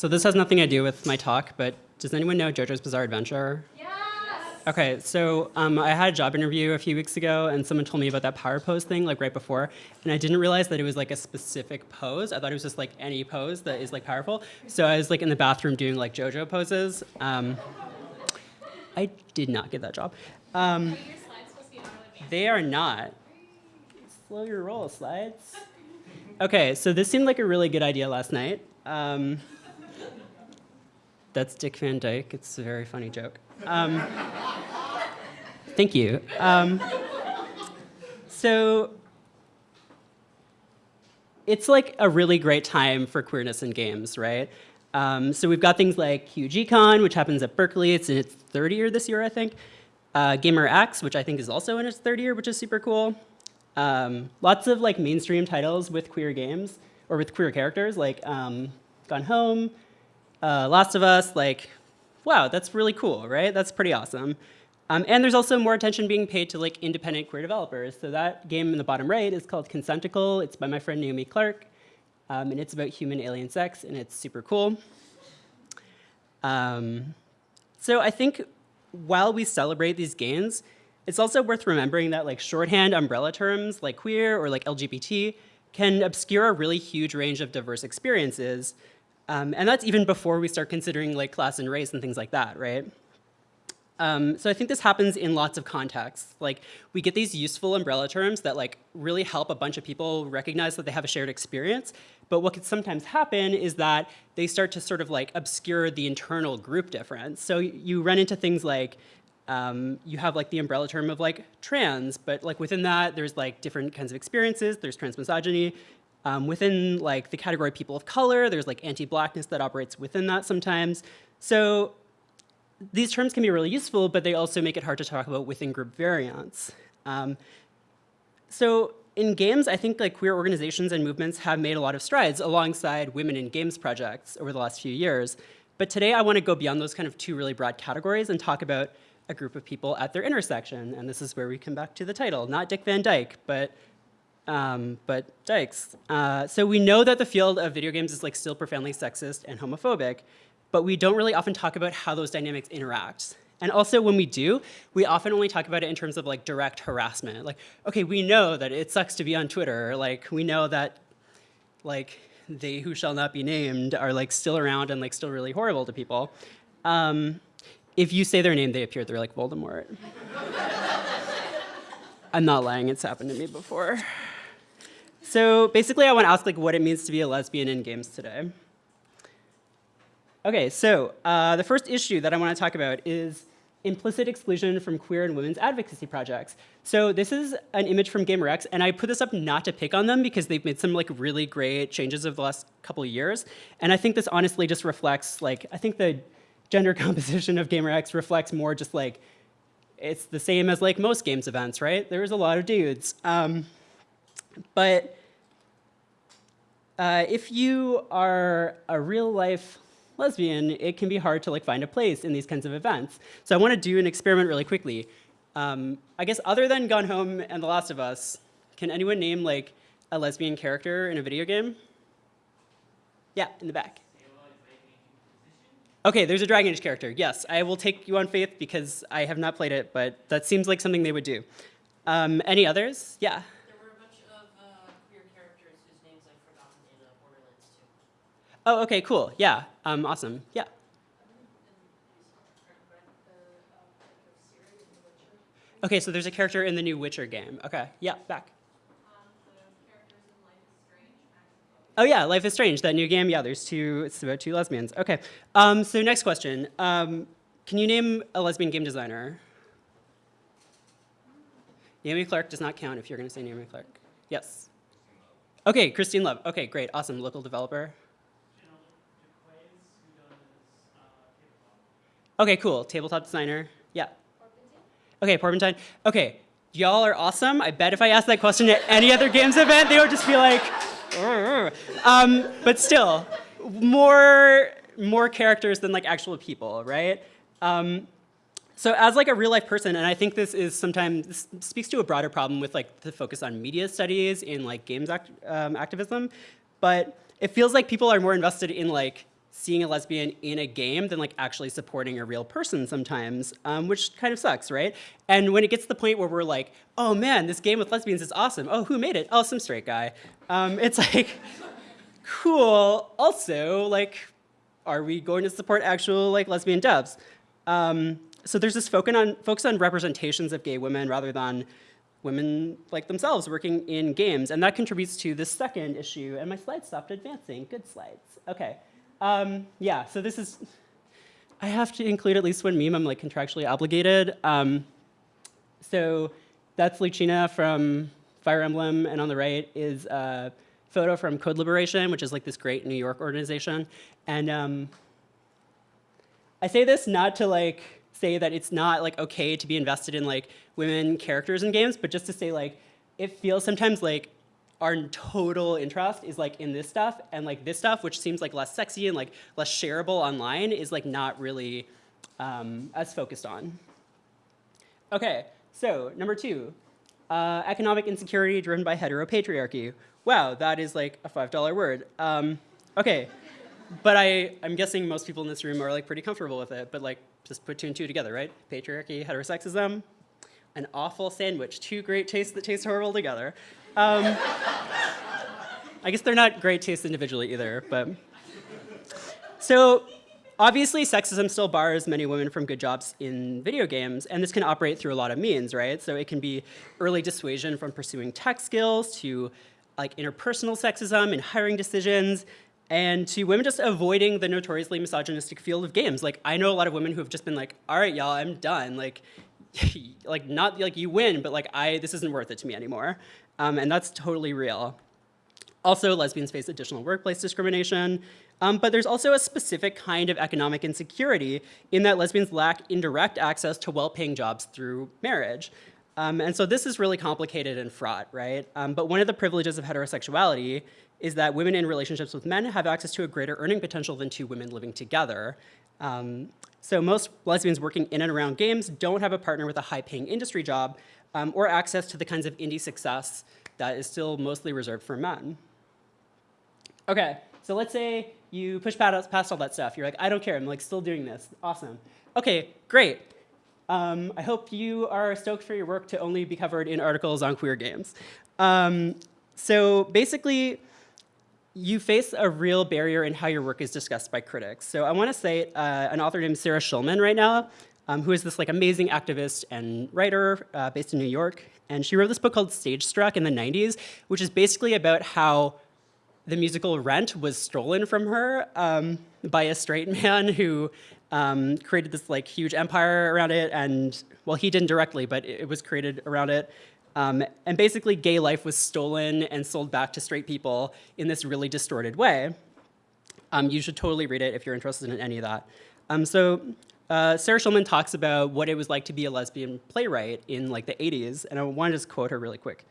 So this has nothing to do with my talk, but does anyone know JoJo's Bizarre Adventure? Yes! Okay, so um, I had a job interview a few weeks ago, and someone told me about that power pose thing, like right before, and I didn't realize that it was like a specific pose. I thought it was just like any pose that is like powerful. So I was like in the bathroom doing like JoJo poses. Um, I did not get that job. Um, Are your slides supposed to be auto they are not. Slow your roll, slides. Okay, so this seemed like a really good idea last night. Um, that's Dick Van Dyke. It's a very funny joke. Um, thank you. Um, so it's like a really great time for queerness in games, right? Um, so we've got things like QGCon, which happens at Berkeley. It's in its third year this year, I think. Uh, GaymerX, which I think is also in its third year, which is super cool. Um, lots of like mainstream titles with queer games or with queer characters, like um, Gone Home, uh, Last of Us. Like, wow, that's really cool, right? That's pretty awesome. Um, and there's also more attention being paid to like independent queer developers. So that game in the bottom right is called Consentacle. It's by my friend Naomi Clark, um, and it's about human alien sex, and it's super cool. Um, so I think while we celebrate these gains, it's also worth remembering that like shorthand umbrella terms like queer or like LGBT can obscure a really huge range of diverse experiences. Um, and that's even before we start considering like class and race and things like that, right? Um, so I think this happens in lots of contexts. Like we get these useful umbrella terms that like really help a bunch of people recognize that they have a shared experience. But what can sometimes happen is that they start to sort of like obscure the internal group difference. So you run into things like um, you have like the umbrella term of like trans, but like within that there's like different kinds of experiences. There's transmisogyny. Um, within like the category people of color, there's like anti-blackness that operates within that sometimes. So these terms can be really useful, but they also make it hard to talk about within group variants. Um, so in games, I think like queer organizations and movements have made a lot of strides alongside women in games projects over the last few years. But today I want to go beyond those kind of two really broad categories and talk about a group of people at their intersection. And this is where we come back to the title, not Dick Van Dyke, but um, but Dykes. Uh, so we know that the field of video games is like still profoundly sexist and homophobic, but we don't really often talk about how those dynamics interact. And also when we do, we often only talk about it in terms of like direct harassment. Like, okay, we know that it sucks to be on Twitter. Like, we know that like they who shall not be named are like still around and like still really horrible to people. Um, if you say their name, they appear. They're like Voldemort. I'm not lying. It's happened to me before. So basically, I want to ask like what it means to be a lesbian in games today. Okay, so uh, the first issue that I want to talk about is implicit exclusion from queer and women's advocacy projects. So this is an image from GaymerX, and I put this up not to pick on them because they've made some like really great changes over the last couple of years. And I think this honestly just reflects like, I think the gender composition of GaymerX reflects more just like, it's the same as like most games events, right? There's a lot of dudes. Um, but uh, if you are a real life lesbian, it can be hard to like find a place in these kinds of events. So I want to do an experiment really quickly. Um, I guess other than Gone Home and The Last of Us, can anyone name like a lesbian character in a video game? Yeah, in the back. Okay, there's a Dragon Age character. Yes, I will take you on faith because I have not played it, but that seems like something they would do. Um, any others? Yeah. There were a bunch of uh, queer characters whose names I've forgotten in uh, Borderlands 2. Oh, okay, cool. Yeah, um, awesome. Yeah. Okay, so there's a character in the new Witcher game. Okay, yeah, back. Oh yeah, Life is Strange, that new game. Yeah, there's two, it's about two lesbians. Okay, um, so next question. Um, can you name a lesbian game designer? Naomi Clark does not count if you're gonna say Naomi Clark. Yes. Okay, Christine Love. Okay, great, awesome, local developer. Okay, cool, tabletop designer. Yeah. Okay, Porpentine. Okay, y'all are awesome. I bet if I asked that question at any other games event, they would just be like, um, but still, more more characters than like actual people, right? Um, so as like a real life person, and I think this is sometimes this speaks to a broader problem with like the focus on media studies in like games act, um, activism, but it feels like people are more invested in like seeing a lesbian in a game than like actually supporting a real person sometimes, um, which kind of sucks, right? And when it gets to the point where we're like, oh man, this game with lesbians is awesome. Oh, who made it? Oh, some straight guy. Um, it's like, cool. Also, like, are we going to support actual like lesbian devs? Um, so there's this focus on, focus on representations of gay women rather than women like themselves working in games. And that contributes to the second issue. And my slides stopped advancing. Good slides. Okay. Um, yeah, so this is, I have to include at least one meme. I'm like contractually obligated. Um, so that's Lucina from Fire Emblem. And on the right is a photo from Code Liberation, which is like this great New York organization. And um, I say this not to like say that it's not like okay to be invested in like women characters in games, but just to say like it feels sometimes like our total interest is like in this stuff and like this stuff, which seems like less sexy and like less shareable online is like not really um, as focused on. Okay, so number two, uh, economic insecurity driven by heteropatriarchy. Wow, that is like a $5 word. Um, okay, but I, I'm guessing most people in this room are like pretty comfortable with it, but like just put two and two together, right? Patriarchy, heterosexism, an awful sandwich, two great tastes that taste horrible together. Um, I guess they're not great tastes individually either, but. So obviously sexism still bars many women from good jobs in video games, and this can operate through a lot of means, right? So it can be early dissuasion from pursuing tech skills to like interpersonal sexism in hiring decisions, and to women just avoiding the notoriously misogynistic field of games. Like I know a lot of women who have just been like, all right, y'all, I'm done. Like, like not like you win, but like I, this isn't worth it to me anymore. Um, and that's totally real. Also, lesbians face additional workplace discrimination, um, but there's also a specific kind of economic insecurity in that lesbians lack indirect access to well-paying jobs through marriage. Um, and so this is really complicated and fraught, right? Um, but one of the privileges of heterosexuality is that women in relationships with men have access to a greater earning potential than two women living together. Um, so most lesbians working in and around games don't have a partner with a high-paying industry job um, or access to the kinds of indie success that is still mostly reserved for men. Okay, so let's say you push past all that stuff. You're like, I don't care, I'm like still doing this. Awesome. Okay, great. Um, I hope you are stoked for your work to only be covered in articles on queer games. Um, so basically, you face a real barrier in how your work is discussed by critics. So I want to cite uh, an author named Sarah Schulman right now, um, who is this like amazing activist and writer uh, based in New York. And she wrote this book called Stage Struck in the 90s, which is basically about how the musical Rent was stolen from her um, by a straight man who um, created this like huge empire around it. And well, he didn't directly, but it was created around it. Um, and basically, gay life was stolen and sold back to straight people in this really distorted way. Um, you should totally read it if you're interested in any of that. Um, so uh, Sarah Schulman talks about what it was like to be a lesbian playwright in like the 80s, and I want to just quote her really quick.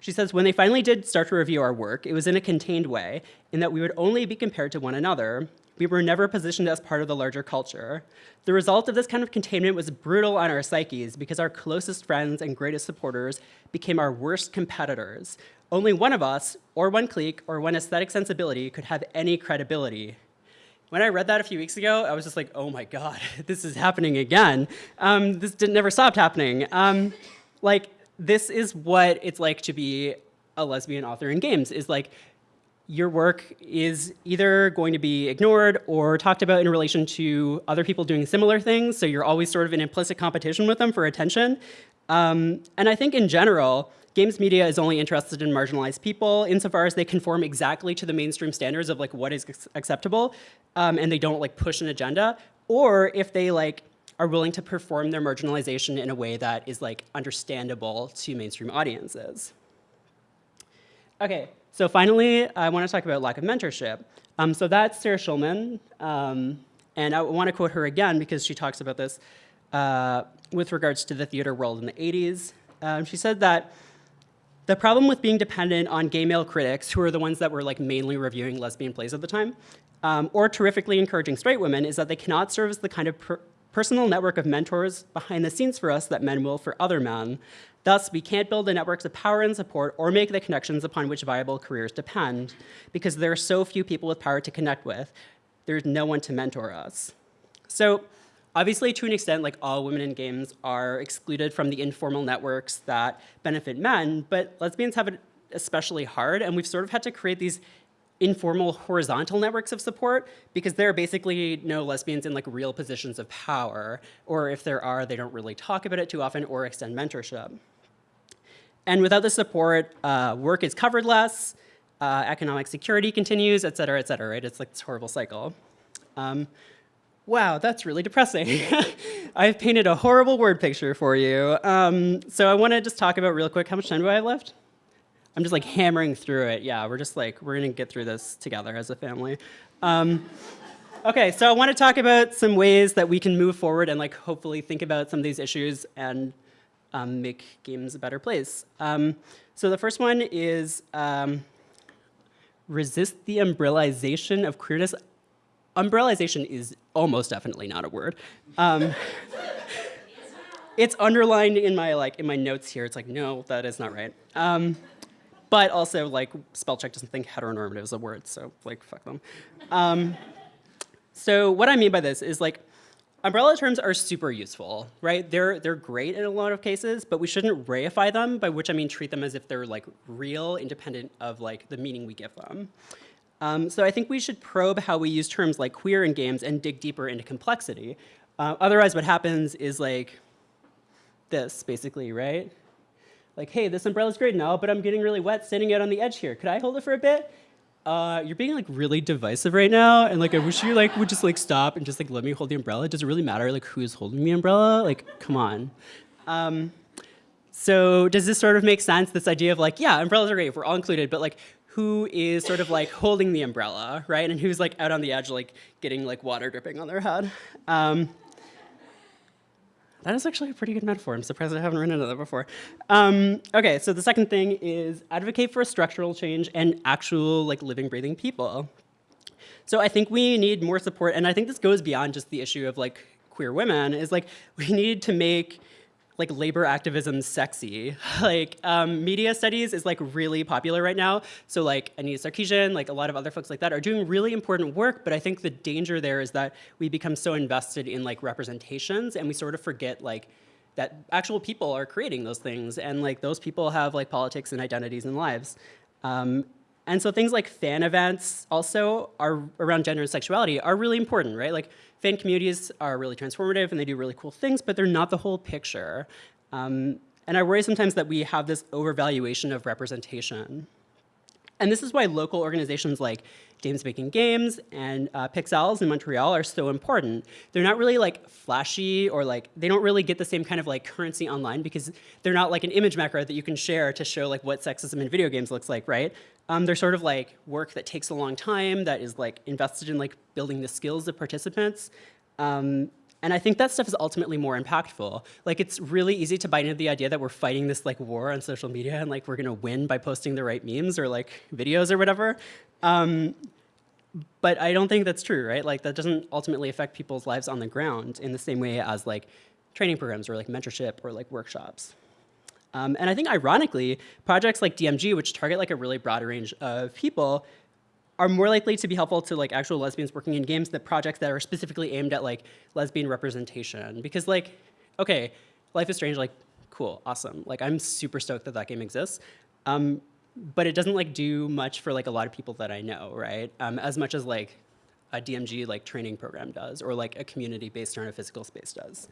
She says, when they finally did start to review our work, it was in a contained way, in that we would only be compared to one another, we were never positioned as part of the larger culture. The result of this kind of containment was brutal on our psyches because our closest friends and greatest supporters became our worst competitors. Only one of us, or one clique, or one aesthetic sensibility could have any credibility. When I read that a few weeks ago, I was just like, oh my God, this is happening again. Um, this did, never stopped happening. Um, like, this is what it's like to be a lesbian author in games, is like, your work is either going to be ignored or talked about in relation to other people doing similar things, so you're always sort of in implicit competition with them for attention. Um, and I think in general, games media is only interested in marginalized people insofar as they conform exactly to the mainstream standards of like what is acceptable, um, and they don't like push an agenda, or if they like are willing to perform their marginalization in a way that is like understandable to mainstream audiences. Okay, so finally, I want to talk about lack of mentorship. Um, so that's Sarah Schulman, um, and I want to quote her again because she talks about this uh, with regards to the theater world in the 80s. Um, she said that the problem with being dependent on gay male critics, who are the ones that were like mainly reviewing lesbian plays at the time, um, or terrifically encouraging straight women, is that they cannot serve as the kind of personal network of mentors behind the scenes for us that men will for other men. Thus, we can't build the networks of power and support or make the connections upon which viable careers depend because there are so few people with power to connect with. there's no one to mentor us. So obviously, to an extent, like all women in games are excluded from the informal networks that benefit men, but lesbians have it especially hard, and we've sort of had to create these informal horizontal networks of support because there are basically no lesbians in like real positions of power, or if there are, they don't really talk about it too often or extend mentorship. And without the support, uh, work is covered less, uh, economic security continues, et cetera, et cetera, right? It's like this horrible cycle. Um, wow, that's really depressing. I've painted a horrible word picture for you. Um, so I want to just talk about real quick, how much time do I have left? I'm just like hammering through it. Yeah, we're just like, we're gonna get through this together as a family. Um, okay, so I wanna talk about some ways that we can move forward and like hopefully think about some of these issues and um, make games a better place. Um, so the first one is um, resist the umbrellization of queerness. Umbrellization is almost definitely not a word. Um, it's underlined in my like in my notes here. It's like no, that is not right. Um, but also like spell check doesn't think heteronormative is a word, so like fuck them. Um, so what I mean by this is like umbrella terms are super useful, right? They're they're great in a lot of cases, but we shouldn't reify them, by which I mean treat them as if they're like real, independent of like the meaning we give them. Um, so I think we should probe how we use terms like queer in games and dig deeper into complexity. Uh, otherwise, what happens is like this, basically, right? Like, hey, this umbrella's great now, but I'm getting really wet standing out on the edge here. Could I hold it for a bit? Uh, you're being like really divisive right now, and like I wish you like would just like stop and just like let me hold the umbrella. Does it really matter like who's holding the umbrella? Like, come on. Um, so does this sort of make sense? This idea of like, yeah, umbrellas are great if we're all included, but like who is sort of like holding the umbrella, right? And who's like out on the edge, like getting like water dripping on their head. Um, that is actually a pretty good metaphor. I'm surprised I haven't run into that before. Um, okay, so the second thing is advocate for a structural change and actual like living, breathing people. So I think we need more support, and I think this goes beyond just the issue of like queer women, is like we need to make like labor activism sexy. like um, media studies is like really popular right now. So like Anita Sarkeesian, like a lot of other folks like that are doing really important work, but I think the danger there is that we become so invested in like representations and we sort of forget like that actual people are creating those things and like those people have like politics and identities and lives. Um, and so things like fan events also are around gender and sexuality are really important, right? Like fan communities are really transformative and they do really cool things, but they're not the whole picture. Um, and I worry sometimes that we have this overvaluation of representation. And this is why local organizations like Dames Making Games and uh, Pixelles in Montreal are so important. They're not really like flashy or like, they don't really get the same kind of like currency online because they're not like an image macro that you can share to show like what sexism in video games looks like, right? Um, they're sort of like work that takes a long time, that is like invested in like building the skills of participants. Um, and I think that stuff is ultimately more impactful. Like it's really easy to buy into the idea that we're fighting this like war on social media and like we're gonna win by posting the right memes or like videos or whatever. Um, but I don't think that's true, right? Like that doesn't ultimately affect people's lives on the ground in the same way as like training programs or like mentorship or like workshops. Um, and I think ironically, projects like DMG, which target like a really broad range of people, are more likely to be helpful to like actual lesbians working in games than projects that are specifically aimed at like lesbian representation. Because like, okay, Life is Strange, like, cool, awesome. Like, I'm super stoked that that game exists. Um, but it doesn't like do much for like a lot of people that I know, right? Um, as much as like a DMG like training program does, or like a community based on a physical space does.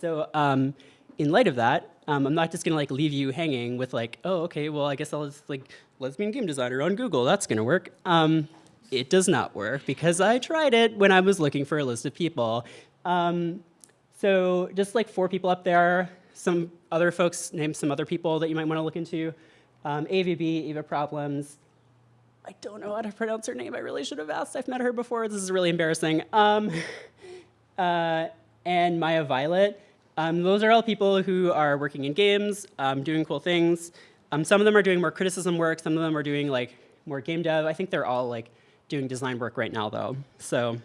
So um, in light of that, um, I'm not just gonna like leave you hanging with like, oh, okay, well, I guess I'll just like lesbian game designer on Google, that's gonna work. Um, it does not work because I tried it when I was looking for a list of people. Um, so just like four people up there, some other folks named some other people that you might wanna look into. Um, AVB, Eva Problems. I don't know how to pronounce her name. I really should have asked. I've met her before. This is really embarrassing. Um, uh, and Maya Violet. Um, those are all people who are working in games, um, doing cool things. Um, some of them are doing more criticism work. Some of them are doing like more game dev. I think they're all like doing design work right now though. So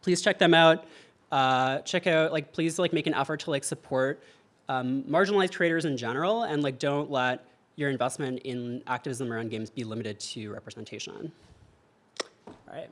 please check them out. Uh, check out, like please like make an effort to like support um, marginalized creators in general and like don't let your investment in activism around games be limited to representation. All right.